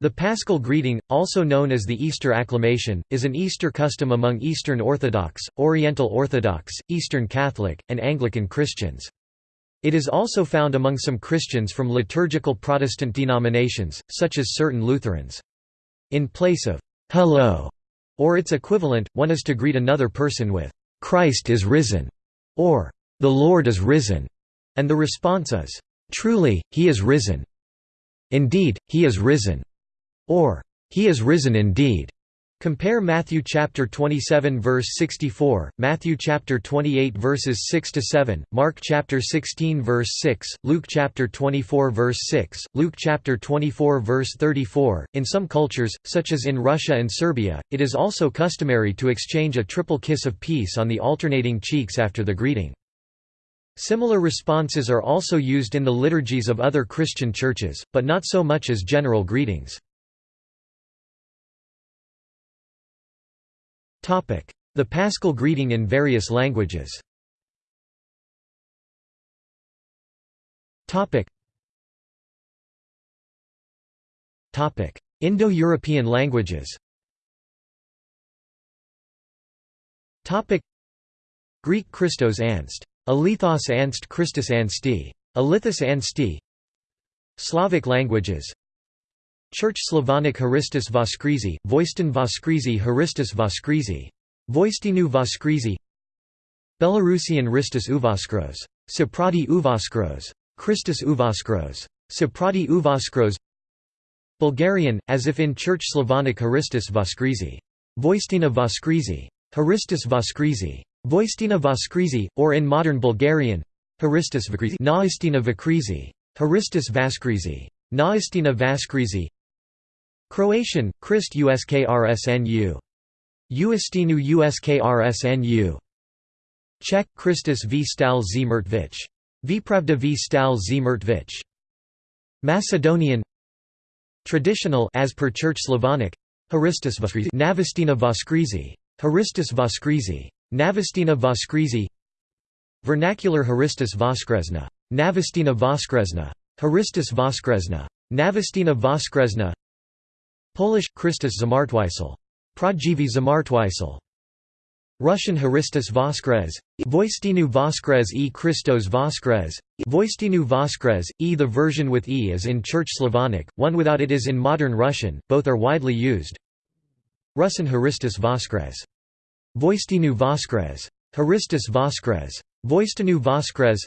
The Paschal greeting, also known as the Easter acclamation, is an Easter custom among Eastern Orthodox, Oriental Orthodox, Eastern Catholic, and Anglican Christians. It is also found among some Christians from liturgical Protestant denominations, such as certain Lutherans. In place of "'Hello' or its equivalent, one is to greet another person with "'Christ is risen' or "'The Lord is risen' and the response is "'Truly, he is risen' Indeed, he is risen' or "He is risen indeed." Compare Matthew chapter 27 verse 64, Matthew chapter 28 verses 6 to 7, Mark chapter 16 verse 6, Luke chapter 24 verse 6, Luke chapter 24 verse 34. In some cultures, such as in Russia and Serbia, it is also customary to exchange a triple kiss of peace on the alternating cheeks after the greeting. Similar responses are also used in the liturgies of other Christian churches, but not so much as general greetings. The Paschal greeting in various languages. Indo-European languages. Greek Christos Anst. Alethos Anst Christus Ansti. Alithus Ansti Slavic languages Church Slavonic Haristus Voskrizi, Voistin Voskrizi Haristus Voskrizi. Voistinu Voskrizi Belarusian Ristus Uvoskros. Soprati Uvoskros. Christus Uvoskros. Soprati Uvoskros Bulgarian, as if in Church Slavonic Haristus Voskrizi. Voistina Voskrizi. Haristus Voskrizi. Voistina Voskrizi, or in modern Bulgarian, Haristus Vakrizi. Naistina Vakrizi. Haristus Vaskrizi. Naistina Vaskrizi Croatian, Christ USKRSNU. Uistinu USKRSNU. Czech, Christus v. Stal Zmrtvich. Vipravda v. Stal. Macedonian. Traditional as per Church Slavonic Haristus Voskrizi Navastina Voskrizi Haristus Voskrizi Navastina Voskrizi Vernacular Haristus Voskresna Navastina Voskresna Haristus Voskresna Navastina Voskresna Polish Christus Zamartwisel. Pradziwi Zamartwisel. Russian Haristus Voskres, Voistinu Voskres e Christos Voskres, Voistinu Voskres, e The version with e is in Church Slavonic, one without it is in modern Russian, both are widely used. Russian Haristus Voskres. Voistinu Voskres. Haristus Voskres. Voistinu Voskres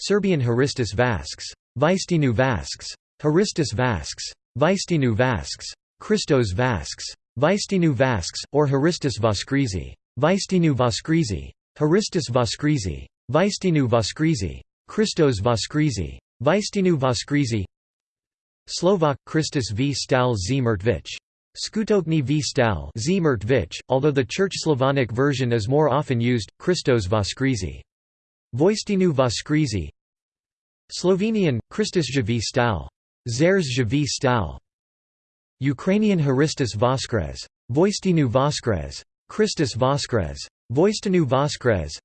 Serbian Haristus Vasks. Vistinu Vasks. Haristus Vasks. Vistinu Vasks. Christos Vasks. Vistinu Vasks, or Haristus Voskrizi. Vistinu Voskrizi. Haristus Voskrizi. Vistinu Voskrizi. Christos Voskrizi. Vistinu Voskrizi Slovak, Christus v Stal Zmrtvich. Skutokni v Stal Zmrtvich, although the Church Slavonic version is more often used, Christos Voskrizi. Voistinu Voskrizi Slovenian, Christus v Stal. Zerzhvi Stal. Ukrainian Haristus Voskres. Voistinu Voskres. Christus Voskres. Voistinu Voskres.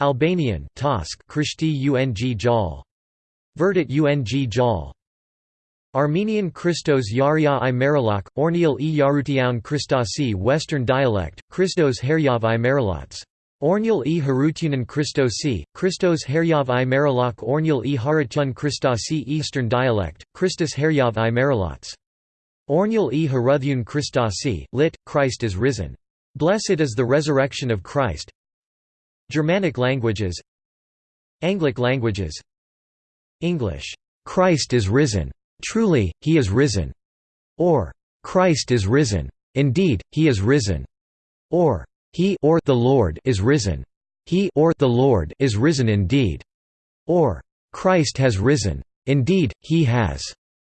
Albanian Tosk Krishti Ung Jal. Verdit Ung Jal. Armenian Christos Yarya i Marilak, Ornial e Yarutiaun Christosi Western dialect, Christos Heryav i Marilots. Ornial e Harutunan Christosi, Christos Heryav i Marilok Ornial e Haratun Christosi Eastern dialect, Christus Heryav i Marilots. Ornial e Haruthun Christosi, lit. Christ is risen. Blessed is the resurrection of Christ. Germanic languages Anglic languages English, Christ is risen. Truly, he is risen. Or, Christ is risen. Indeed, he is risen. Or, he or the Lord is risen. He or the Lord is risen indeed. Or Christ has risen. Indeed, he has.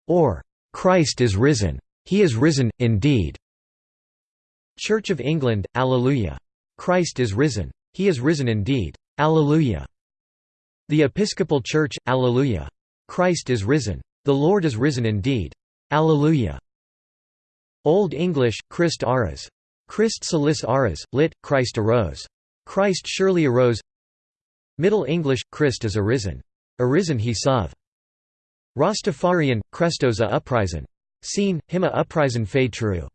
Or Christ is risen. He is risen, indeed. Church of England, Alleluia. Christ is risen. He is risen indeed. Alleluia. The Episcopal Church, Alleluia. Christ is risen. The Lord is risen indeed. Alleluia. Old English, Christ aras. Christ salis aras, lit. Christ arose. Christ surely arose Middle English, Christ is arisen. Arisen he sav. Rastafarian, Christos a uprisen. Seen, him a upprisen fei tru.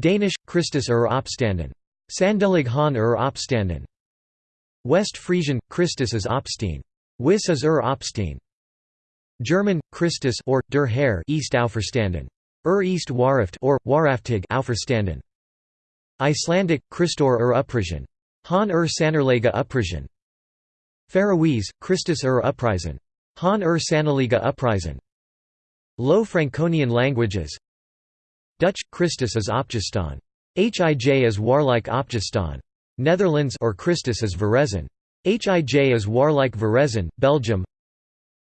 Danish, Christus er opstanden. Sandelig han er opstanden. West Frisian, Christus is Opstein. Wis is ur Opstein. German, Christus or der Herr East Auferstanden. Ur East Waraft or Waraftig Auferstanden. Icelandic, Christor ur Upprisen. Han ur Sannerlega Upprisen. Faroese, Christus ur Upprisen. Han ur Sanneliga Upprisen. Low Franconian languages Dutch, Christus is Opgestaan. Hij is warlike Opgestaan. Netherlands or Christus is Verrezen. Hij is warlike Verrezen, Belgium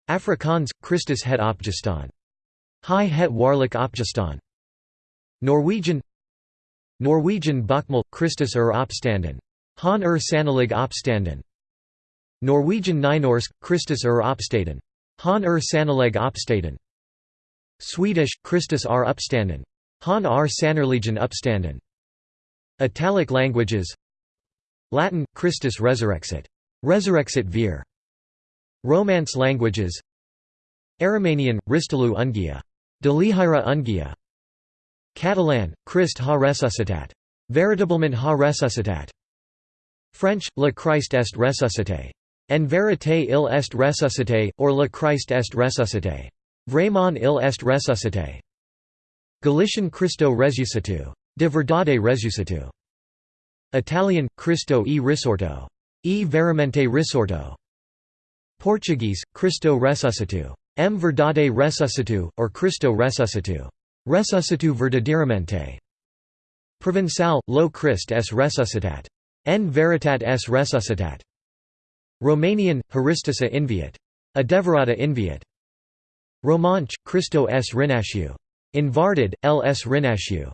Afrikaans, Christus het Opgestaan. Hij het warlike Opgestaan. Norwegian Norwegian Bokmål, Christus er opstanden. Han er sannelig opstanden. Norwegian Nynorsk, Christus er opstaden. Han er sannelig opstaden. Swedish, Christus are uppstanden. Han are sannerligen uppstanden. Italic languages Latin, Christus resurrexit. Resurrexit vir. Romance languages Aromanian Ristalu ungia. Delihira ungia. Catalan, Christ ha resuscitat. Veritablement ha resuscitat. French, Le Christ est ressuscité. En vérité il est ressuscité, or Le Christ est ressuscité. Vraiment il est ressuscité. Galician Cristo resuscitu. De verdade resuscitu. Italian, Cristo e risorto. E veramente risorto. Portuguese, Cristo ressuscitu. M verdade ressuscitu, or Cristo ressuscitu. Ressuscitu verdadeiramente. Provençal, lo Christ es resuscitat. En veritat es resuscitat. Romanian, Haristus a inviat. Adeverata inviat. Romanche, Cristo es renasciu. Invarded, L. S. renasciu.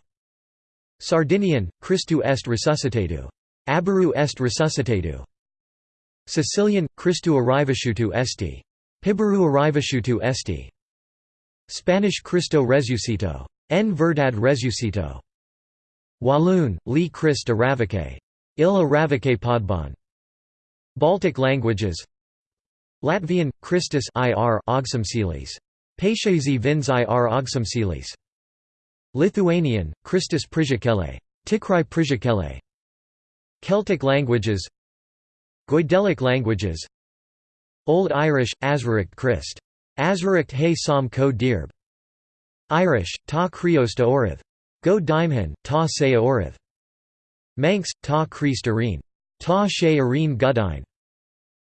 Sardinian, Christu est resuscitatu. Aberu est resuscitatu. Sicilian, Christu arrivasciutu esti. Piberu arrivasciutu esti. Spanish Cristo resucito. En verdad resucito. Walloon, Li Christ aravaque. Il aravaque podbon. Baltic languages Latvian, Christus ir augsimsilis. Paisiesi vins ir augsimsilis. Lithuanian, Christus Prizhikele. Tikrai Prizhikele. Celtic languages Goidelic languages Old Irish, Azraricht Christ. Azraricht he sam ko dirb. Irish, ta Criosta orith. Go daimhan, ta se orith. Manx, ta Christ arene. Ta she arene gudine.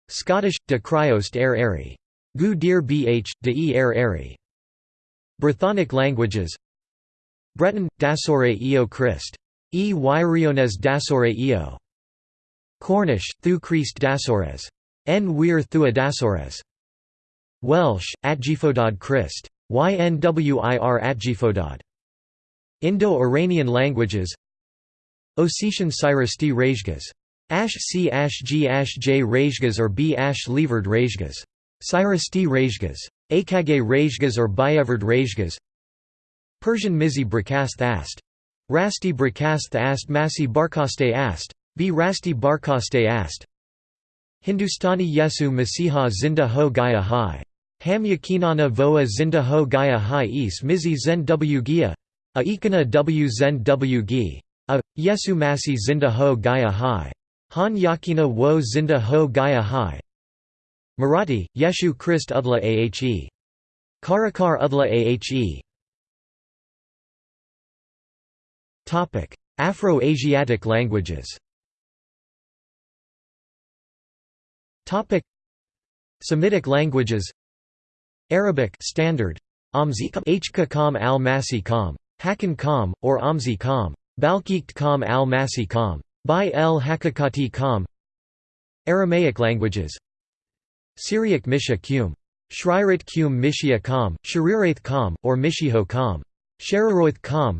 Scottish, de Criost er eri. Gu dir bh, de e er eri. Brythonic languages Breton, Dasore eo Christ. E Wyriones Dasore eo. Cornish, Thu Christ Dasores. N wir Thua Dasores. Welsh, Atgifodod Christ. YNWIR Atgifodod. Indo-Iranian languages Ossetian Syrasti Rejgas. Ash C Ash G Ash J Rejgas or B Ash Levered Rejgas. Syrasti Rejgas. Akage Rejgas or Bayevard Rejgas Persian Mizi Brakast Ast. Rasti Brakast Ast Masi Barkaste Ast. B Rasti Barkaste Ast. Hindustani Yesu Masiha Zinda Ho Gaya Hai. Ham Yakinana Voa Zinda Ho Gaya Hai Is Mizi Zen W Gia. A Ikana W Zen W Gi. A. Yesu Masi Zinda Ho Gaya Hai. Han Yakina Wo Zinda Ho Gaya Hai. Marathi, Yeshu Christ Udla Ahe. Karakar Udla Ahe. Afro-Asiatic languages Semitic languages Arabic standard. Hka Kam al Masi Kam, Hakan Kam, or Amzi Kam, Balkikt Kam al Masi Kam, By el Hakakati Kam. Aramaic languages. Syriac Misha Qum, Shrirat Qum Mishia Kam, Sharirath Kam, or Mishiho Kam, Shararoith Kam.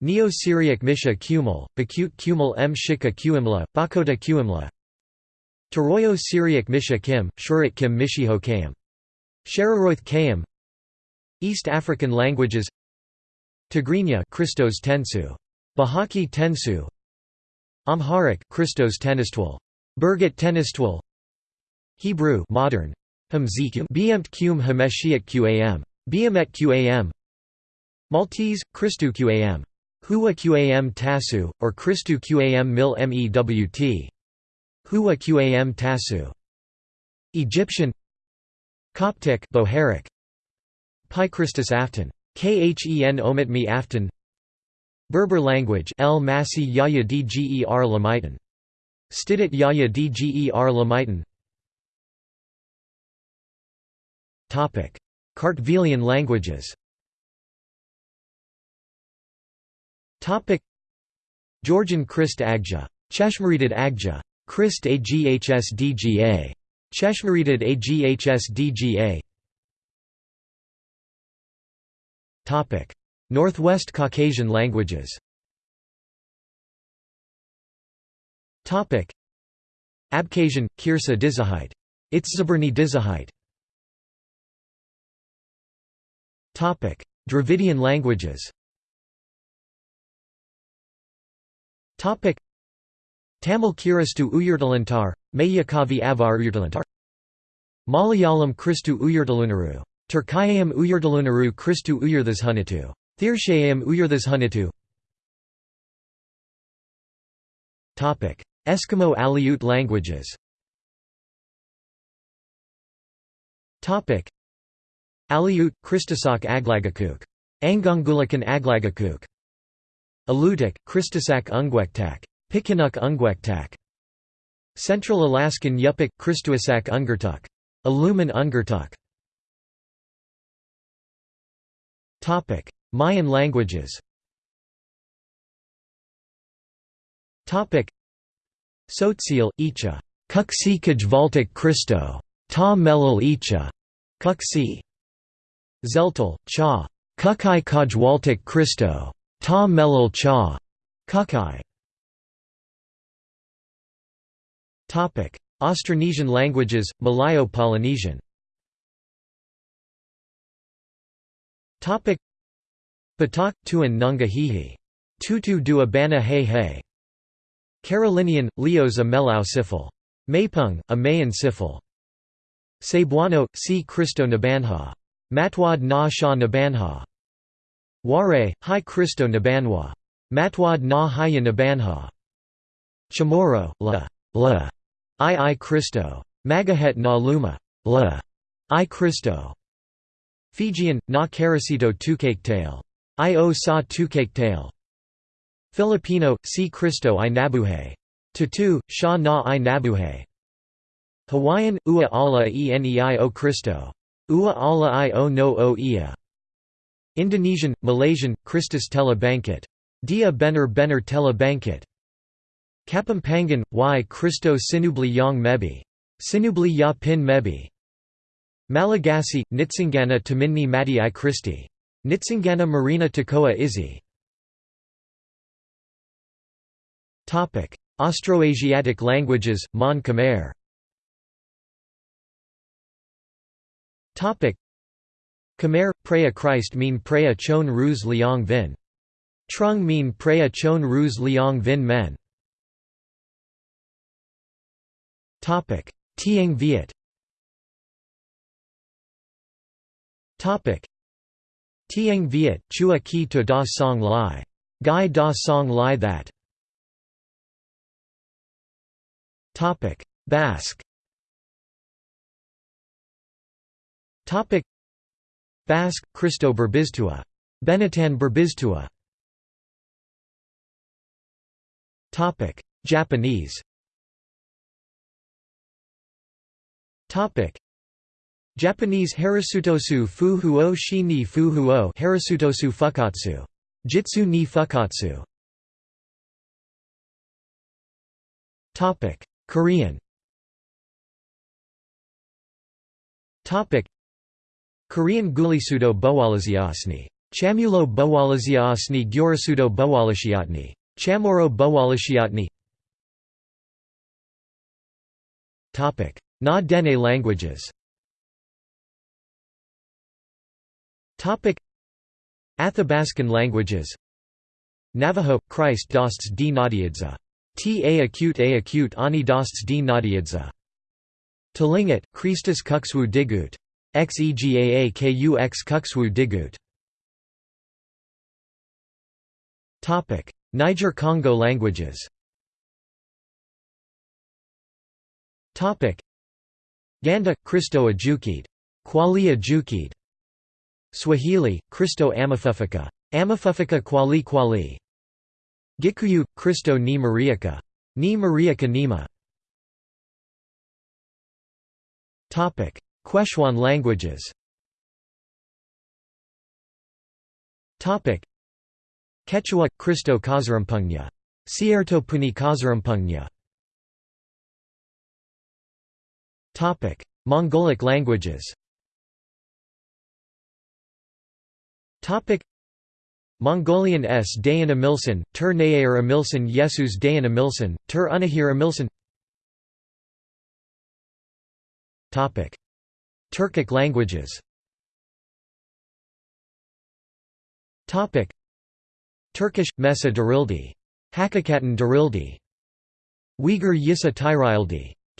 Neo-Syriac Misha Qumel, Bakut Qumel M. Shika Qumla, Bakota Qumla Taroyo-Syriac Misha Kim, Shurat Kim Mishiho Kam. Shararoith Kam East African languages Tigrinya Christos Tensu. Bahaki Tensu Amharic Christos Tenistwal. Birgit Tenistwal Hebrew modern Hamzikum Beamt Qum Hameshiat Qam. Beamet Qam Maltese, Christu Qam. Huwa Qam Tasu, or Christu Qam Mil Mewt. Huwa Qam Tasu. Egyptian Coptic Bohairic Pi Christus Afton. Khen omit me Afton Berber language El Masi Yaya Dger Lamaitan. Stidit Yaya Dger Lamaitan Kartvelian languages Georgian Christ Agja. Cheshmeritid Agja. Christ Aghsdga. Cheshmeritid Aghsdga. Topic: Northwest Caucasian languages. Topic: Abkhazian, Kirsa Dizahite. Itzzaberni Dizahite. Topic: Dravidian languages. Topic: Tamil Kiristu Uyurtalantar, Mayakavi Avar Uyurtalantar. Malayalam Christu Uyurtalunaru. Turkayam Uyurtalunaru Christu Uyurthashunitu. Thirshayam Uyurthashunitu. Eskimo Aleut languages. Aleut, Christosak Aglagakuk. Angungulakan Aglagakuk. Alutiiq, Christosak Ungwektak. Pikinuk Ungwektak. Central Alaskan Yupik, Christuasak Ungertuk. Aluman Ungertuk. Mayan languages Tzotzil, Icha. Kuksi Kajvaltik Christo. Ta Melil Icha. Kuksi. Tzeltal, Cha. Kukai Kajwaltik Christo. Ta Melil Cha. Kukai. Austronesian languages, Malayo-Polynesian Batak, Tuan Nunga Hihi. Tutu dua bana He He. Carolinian, Leos a Melau Sifil. Mapung, a Mayan Sifil. Cebuano, C. Cristo Nabanha. Matwad na Sha Nabanha. Ware, Hi Cristo Nabanwa. Matwad na Haya Nabanha. Chamorro, La. La. I I Cristo. Magahet na Luma. La. I Cristo. Fijian, na Caracito Tukaktail. I o sa Tukaktail. Filipino, si Cristo i Nabuhay. Tutu, sha na i Nabuhay. Hawaiian, ua ala enei o Cristo. Ua ala i o no o ia. Indonesian, Malaysian, Christus Tela Bangkit. Dia bener bener Tela Bangkit. Kapampangan, y Cristo Sinubli yang Mebi. Sinubli ya pin Mebi. Malagasy, Nitsingana Taminni Mati i Christi. Nitsingana Marina Takoa Izzy. Austroasiatic languages, Mon Khmer Khmer, Preya Christ mean Preya Chon Ruz Liang Vin. Trung mean Preya Chon Ruz Liang Vin Men. Tieng Viet Tieng Viet, Chua Ki to Da Song Lai. Gai Da Song Lai That. Topic Basque Topic Basque, Cristo Berbiztua. Benetton Berbiztua. Japanese Japanese Harasutosu Fuhuo Shi ni Fuhuo Harasutosu Fukatsu. Jitsu ni Fukatsu. Topic: Korean. Topic: Korean Gulisudo Bowalaziasni. Chamulo Bowalaziasni Gyurasudo Bowalashiatni. Chamorro Bowalashiatni. Topic: Na Dene languages. Athabascan languages Navajo, Christ dosts d Nadiadza. T a acute a acute ani dosts d Nadiadza. Tlingit, Christus kuxwu digut. Xegaakux kuxwu digut. Niger-Congo languages Ganda, Kristo Ajukid. Kwali Ajukid. Swahili, Kristo Amafufika. Amafufika Kwali Kwali. Gikuyu, Kristo ni Mariaka. Ni Mariaka Nima. Quechua languages Quechua – Kristo Kazarampungnya. Cierto Puni Kazarampungnya Mongolic languages. Topic: Mongolian s. Dayan Amilsan, Tur Nayer Amilsan Yesus Dayan Amilsan, Tur Unahir Amilsan Turkic languages. Topic: Turkish – Mesa Darildi. Hakikaten Darildi. Uyghur Yisa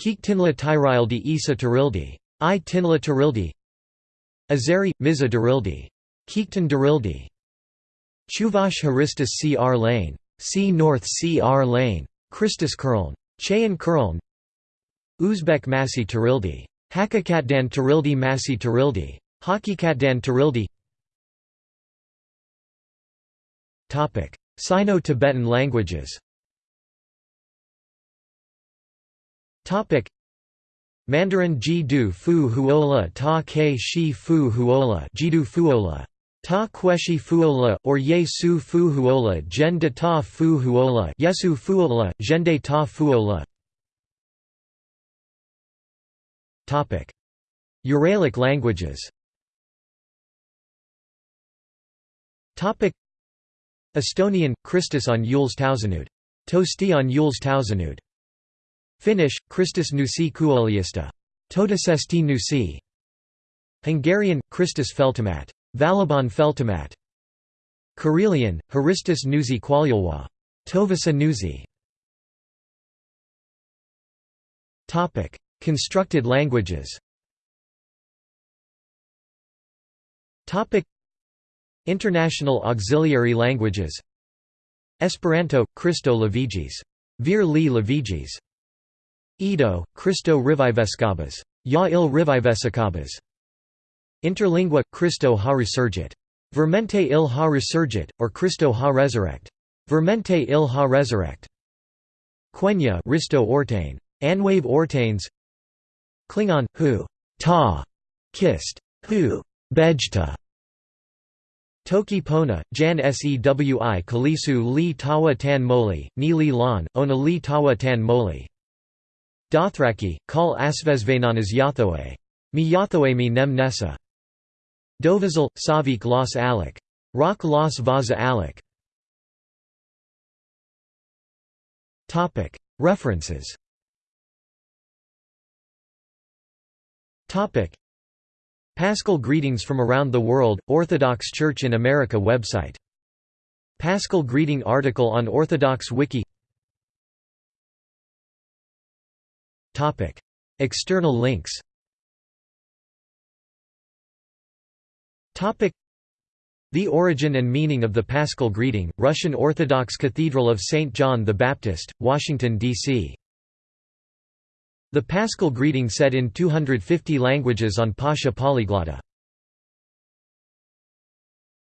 Tyrildi. Keektinla Tyrildi Isa Tarildi. I Tinla Tarildi Azeri – Miza Darildi. Keektan Darildi. Chuvash Haristas Cr Lane. C North Cr Lane. Christus Kurln. Chayan Kurln Uzbek Masi Tarildi. Hakikatdan Tarildi Masi Tarildi. Hakikatdan Tarildi Sino-Tibetan languages Mandarin Ji-du fu huola ta ke shi fu huola Jidu fuola. Ta kweshi fuola, or ye su fu huola gen de ta fu huola yesu fuola, gen de ta fuola. Uralic languages. Topic. Estonian – Kristus on Jules Tausenud. Tosti on Jules Tausenud. Finnish – Kristus nusi kuoliasta. Todisesti nusi. Hungarian – Kristus feltamat. Valaban feltamat. Karelian – Haristus nuzi qualjulwa. Tovasa nuzi. Constructed languages International auxiliary languages Esperanto – Kristo Lavigis. Vir li Lavigis. Ido – Kristo Riviveskabas. Ya il Rivivesekabas. Interlingua – Kristo ha resurgit. Vermente il ha resurgit, or Kristo ha resurrect. Vermente il ha resurrect. Quenya Risto Ortain. Anwave Ortains Klingon – Hu ta kissed, Hu bejta. Toki Pona, Jan Sewi Kalisu Li Tawa Tan Moli, Ni Li Lan, Ona Li Tawa Tan Moli. Dothraki, Kal Asvezvenanas Yathoe. Mi Yathoe mi Nem Nessa. Savik Los Alec. Rock Los Vaza Alec. References Paschal Greetings from Around the World, Orthodox Church in America website. Paschal Greeting article on Orthodox Wiki External links The Origin and Meaning of the Paschal Greeting, Russian Orthodox Cathedral of St. John the Baptist, Washington, D.C. The Paschal greeting said in 250 languages on Pascha Polyglotta